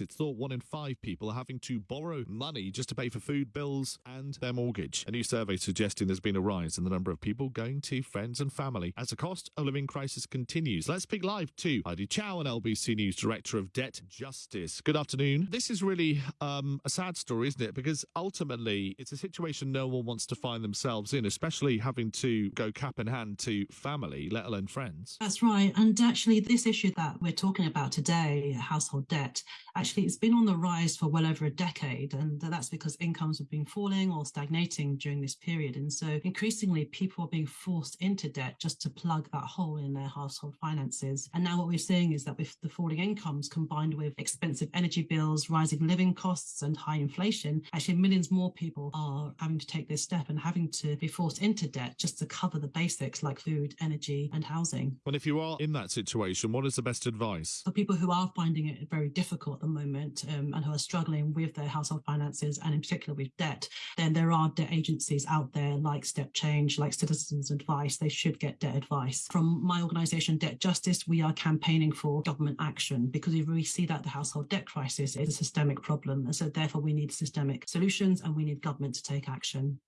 It's thought one in five people are having to borrow money just to pay for food bills and their mortgage. A new survey suggesting there's been a rise in the number of people going to friends and family as the cost of living crisis continues. Let's speak live to Heidi Chow, an LBC News Director of Debt Justice. Good afternoon. This is really um, a sad story, isn't it? Because ultimately, it's a situation no one wants to find themselves in, especially having to go cap in hand to family, let alone friends. That's right. And actually, this issue that we're talking about today, household debt, actually it's been on the rise for well over a decade. And that's because incomes have been falling or stagnating during this period. And so increasingly, people are being forced into debt just to plug that hole in their household finances. And now what we're seeing is that with the falling incomes combined with expensive energy bills, rising living costs, and high inflation, actually millions more people are having to take this step and having to be forced into debt just to cover the basics like food, energy, and housing. And if you are in that situation, what is the best advice? For people who are finding it very difficult at the moment um, and who are struggling with their household finances and in particular with debt, then there are debt agencies out there like Step Change, like Citizens Advice. They should get debt advice. From my organisation, Debt Justice, we are campaigning for government action because we see that the household debt crisis is a systemic problem. And so therefore we need systemic solutions and we need government to take action.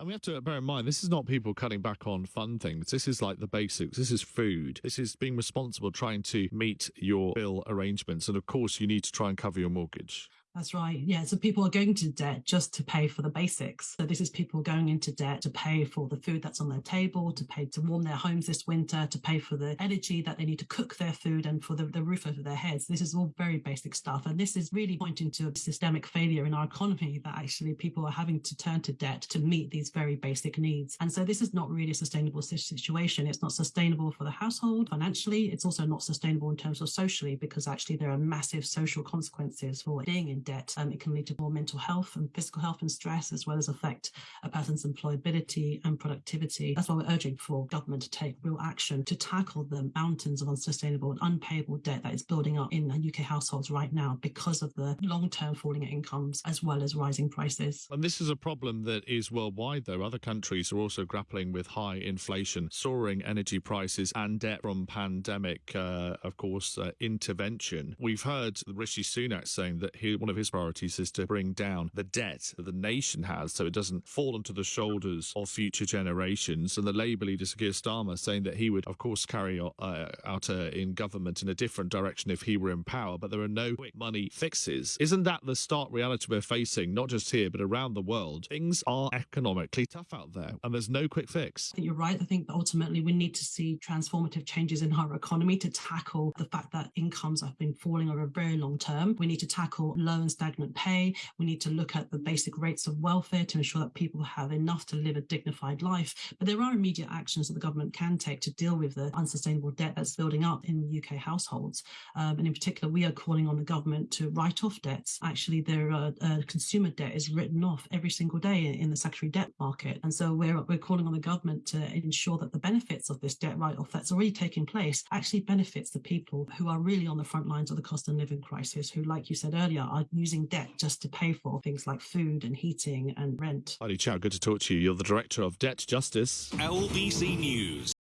And we have to bear in mind, this is not people cutting back on fun things. This is like the basics. This is food. This is being responsible, trying to meet your bill arrangements. And of course, you need to try and cover your mortgage. That's right. Yeah. So people are going to debt just to pay for the basics. So this is people going into debt to pay for the food that's on their table, to pay to warm their homes this winter, to pay for the energy that they need to cook their food and for the, the roof over their heads. This is all very basic stuff. And this is really pointing to a systemic failure in our economy that actually people are having to turn to debt to meet these very basic needs. And so this is not really a sustainable situation. It's not sustainable for the household financially. It's also not sustainable in terms of socially because actually there are massive social consequences for being in debt. Um, it can lead to more mental health and physical health and stress, as well as affect a person's employability and productivity. That's why we're urging for government to take real action to tackle the mountains of unsustainable and unpayable debt that is building up in UK households right now because of the long-term falling incomes as well as rising prices. And this is a problem that is worldwide, though. Other countries are also grappling with high inflation, soaring energy prices, and debt from pandemic, uh, of course, uh, intervention. We've heard Rishi Sunak saying that he, one of his priorities is to bring down the debt that the nation has so it doesn't fall onto the shoulders of future generations. And the Labour leader, Sir Keir Starmer, saying that he would, of course, carry uh, out uh, in government in a different direction if he were in power, but there are no quick money fixes. Isn't that the stark reality we're facing, not just here, but around the world? Things are economically tough out there, and there's no quick fix. I think you're right. I think ultimately we need to see transformative changes in our economy to tackle the fact that incomes have been falling over a very long term. We need to tackle low and stagnant pay. We need to look at the basic rates of welfare to ensure that people have enough to live a dignified life. But there are immediate actions that the government can take to deal with the unsustainable debt that's building up in UK households. Um, and in particular, we are calling on the government to write off debts. Actually, their uh, uh, consumer debt is written off every single day in the secondary debt market. And so we're, we're calling on the government to ensure that the benefits of this debt write-off that's already taking place actually benefits the people who are really on the front lines of the cost of living crisis, who, like you said earlier, are using debt just to pay for things like food and heating and rent. Heidi Chow, good to talk to you. You're the Director of Debt Justice. LBC News.